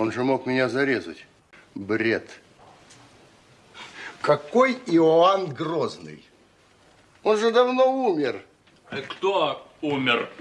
Он же мог меня зарезать. Бред. Какой Иоанн Грозный? Он же давно умер. Э, кто умер?